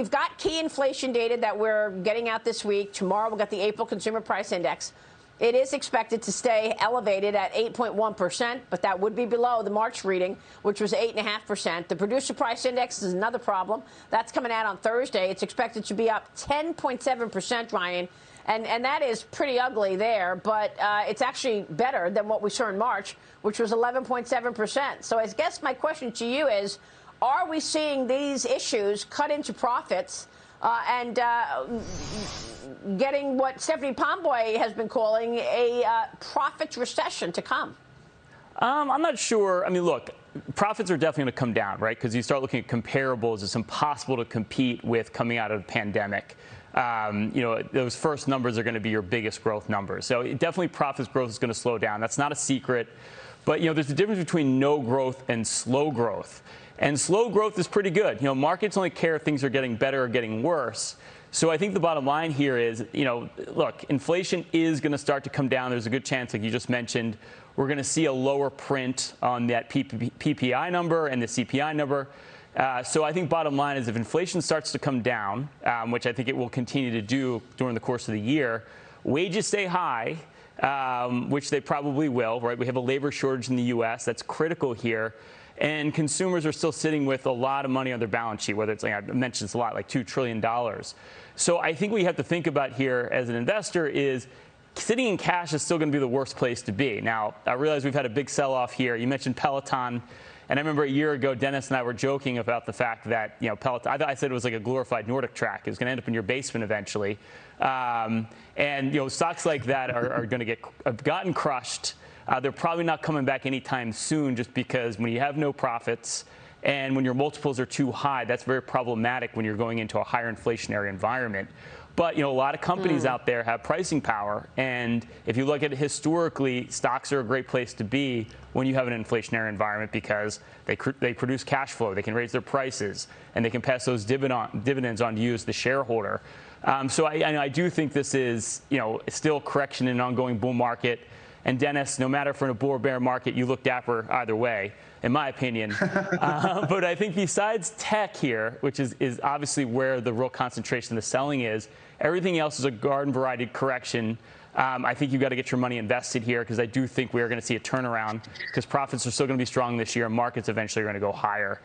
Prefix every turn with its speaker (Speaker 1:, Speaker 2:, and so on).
Speaker 1: we've got key inflation data that we're getting out this week. Tomorrow we'll get the April Consumer Price Index. It is expected to stay elevated at 8.1%, but that would be below the March reading, which was 8.5%. The producer price index is another problem. That's coming out on Thursday. It's expected to be up 10.7%, Ryan. And, and that is pretty ugly there, but uh, it's actually better than what we saw in March, which was 11.7%. So I guess my question to you is, are we seeing these issues cut into profits uh, and uh, getting what Stephanie Pomboy has been calling a uh, profits recession to come?
Speaker 2: Um, I'm not sure. I mean, look, profits are definitely going to come down, right? Because you start looking at comparables, it's impossible to compete with coming out of the pandemic. Um, you know, those first numbers are going to be your biggest growth numbers. So definitely profits growth is going to slow down. That's not a secret. But, you know, there's a difference between no growth and slow growth. And slow growth is pretty good. You know, markets only care if things are getting better or getting worse. So I think the bottom line here is, you know, look, inflation is going to start to come down. There's a good chance, like you just mentioned, we're going to see a lower print on that PPI number and the CPI number. Uh, so I think bottom line is if inflation starts to come down, um, which I think it will continue to do during the course of the year, wages stay high, um, which they probably will, right? We have a labor shortage in the U.S. That's critical here and consumers are still sitting with a lot of money on their balance sheet, whether it's, like I mentioned it's a lot, like $2 trillion. So I think what you have to think about here as an investor is sitting in cash is still going to be the worst place to be. Now, I realize we've had a big sell off here. You mentioned Peloton. And I remember a year ago, Dennis and I were joking about the fact that, you know, Peloton, I, I said it was like a glorified Nordic track. It was going to end up in your basement eventually. Um, and, you know, stocks like that are, are going to get have gotten crushed. Uh, they're probably not coming back anytime soon just because when you have no profits and when your multiples are too high, that's very problematic when you're going into a higher inflationary environment. But you know, a lot of companies mm. out there have pricing power, and if you look at it historically, stocks are a great place to be when you have an inflationary environment because they they produce cash flow, they can raise their prices, and they can pass those dividend, dividends on to you as the shareholder. Um, so I, I do think this is you know still correction in an ongoing bull market. And Dennis, no matter for a bull or bear market, you look dapper either way, in my opinion. uh, but I think besides tech here, which is, is obviously where the real concentration of the selling is, everything else is a garden variety correction. Um, I think you've got to get your money invested here because I do think we are going to see a turnaround because profits are still going to be strong this year and markets eventually are going to go higher.